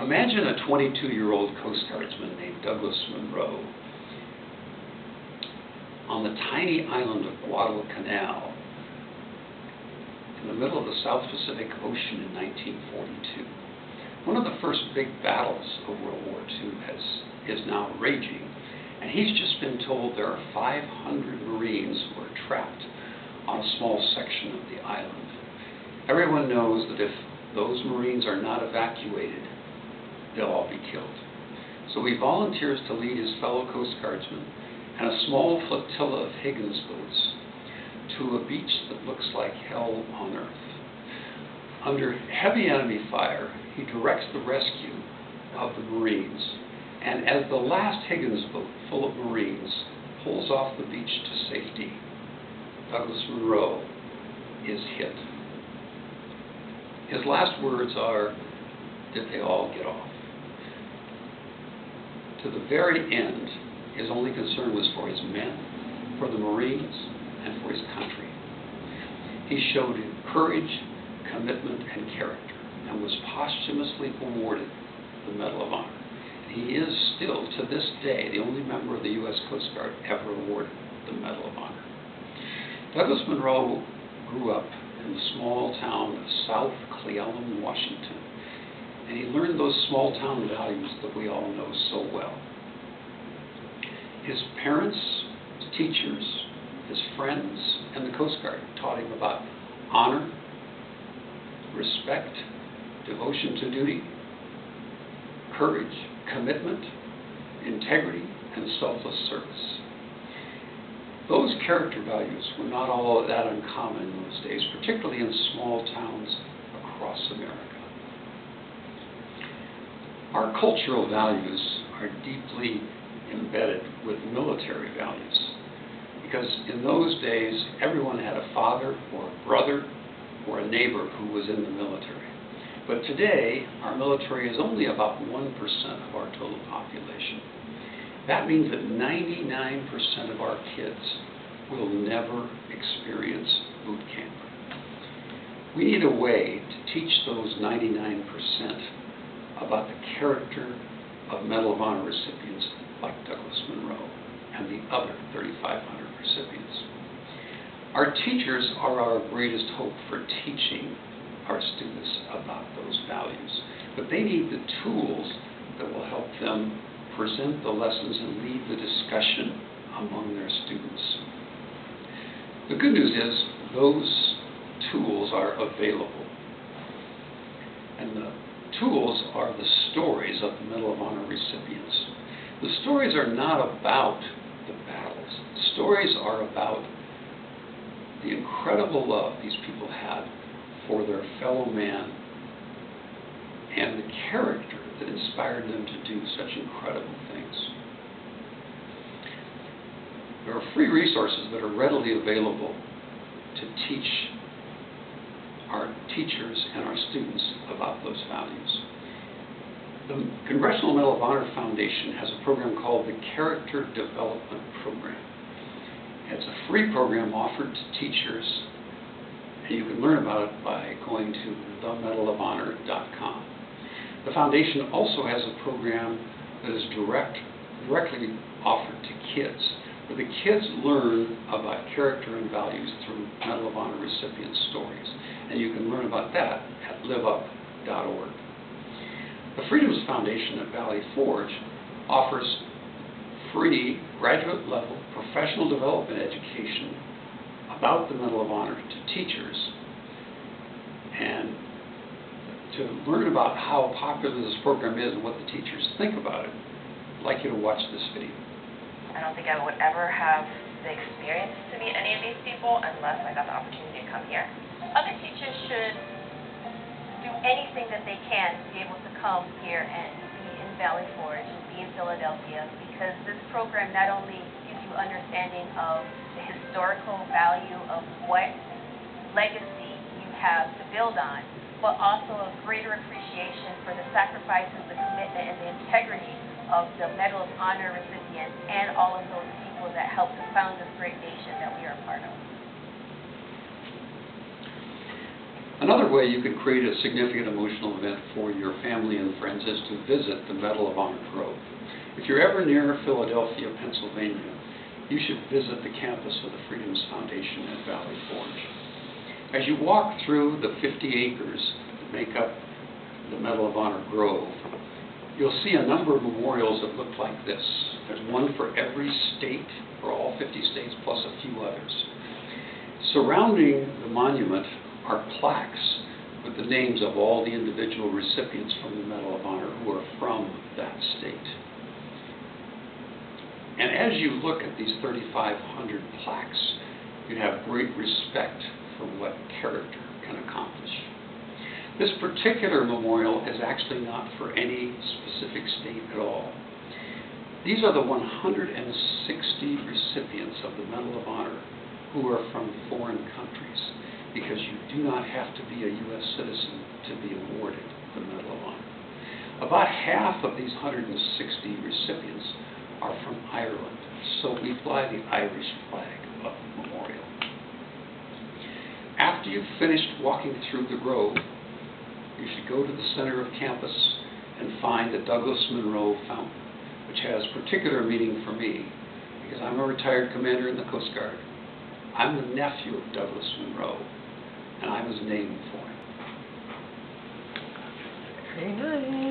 Imagine a 22-year-old Coast Guardsman named Douglas Munro on the tiny island of Guadalcanal in the middle of the South Pacific Ocean in 1942. One of the first big battles of World War II has, is now raging, and he's just been told there are 500 Marines who are trapped on a small section of the island. Everyone knows that if those Marines are not evacuated, they'll all be killed. So he volunteers to lead his fellow Coast Guardsmen and a small flotilla of Higgins boats to a beach that looks like hell on earth. Under heavy enemy fire, he directs the rescue of the Marines, and as the last Higgins boat full of Marines pulls off the beach to safety, Douglas Munro is hit. His last words are, Did they all get off? To the very end, his only concern was for his men, for the Marines, and for his country. He showed courage, commitment, and character, and was posthumously awarded the Medal of Honor. He is still, to this day, the only member of the U.S. Coast Guard ever awarded the Medal of Honor. Douglas Munro grew up in the small town of South Cle Elum, Washington, and he learned those small town values that we all know so well. His parents, his teachers, his friends, and the Coast Guard taught him about honor, respect, devotion to duty, courage, commitment, integrity, and selfless service. Those character values were not all that uncommon in those days, particularly in small towns across America. Our cultural values are deeply embedded with military values because in those days everyone had a father or a brother or a neighbor who was in the military. But today, our military is only about 1% of our total population. That means that 99% of our kids will never experience boot camp. We need a way to teach those 99% about the character of Medal of Honor recipients like Douglas Munro and the other 3,500 recipients. Our teachers are our greatest hope for teaching our students about those values, but they need the tools that will help them present the lessons and lead the discussion among their students. The good news is those tools are available. Tools are the stories of the Medal of Honor recipients. The stories are not about the battles. The stories are about the incredible love these people had for their fellow man and the character that inspired them to do such incredible things. There are free resources that are readily available to teach our teachers and our students about those values. The Congressional Medal of Honor Foundation has a program called the Character Development Program. It's a free program offered to teachers, and you can learn about it by going to themedalofhonor.com. The foundation also has a program that is direct, directly offered to kids, the kids learn about character and values through Medal of Honor recipient stories. And you can learn about that at liveup.org. The Freedoms Foundation at Valley Forge offers free graduate level professional development education about the Medal of Honor to teachers and to learn about how popular this program is and what the teachers think about it, I'd like you to watch this video. I don't think I would ever have the experience to meet any of these people unless I got the opportunity to come here. Other teachers should do anything that they can to be able to come here and be in Valley Forge and be in Philadelphia because this program not only gives you understanding of the historical value of what legacy you have to build on, but also a greater appreciation for the sacrifices, the commitment, and the integrity of the Medal of Honor recipients and all of those people that helped to found this great nation that we are a part of. Another way you can create a significant emotional event for your family and friends is to visit the Medal of Honor Grove. If you're ever near Philadelphia, Pennsylvania, you should visit the campus of the Freedoms Foundation at Valley Forge. As you walk through the 50 acres that make up the Medal of Honor Grove, you'll see a number of memorials that look like this. There's one for every state, for all 50 states, plus a few others. Surrounding the monument are plaques with the names of all the individual recipients from the Medal of Honor who are from that state. And as you look at these 3,500 plaques, you have great respect for what character can accomplish. This particular memorial is actually not for any specific state at all. These are the 160 recipients of the Medal of Honor who are from foreign countries, because you do not have to be a U.S. citizen to be awarded the Medal of Honor. About half of these 160 recipients are from Ireland, so we fly the Irish flag up the memorial. After you've finished walking through the grove, you should go to the center of campus and find the Douglas Munro Fountain, which has particular meaning for me because I'm a retired commander in the Coast Guard. I'm the nephew of Douglas Munro, and I was named for him. Very nice.